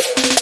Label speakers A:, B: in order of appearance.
A: you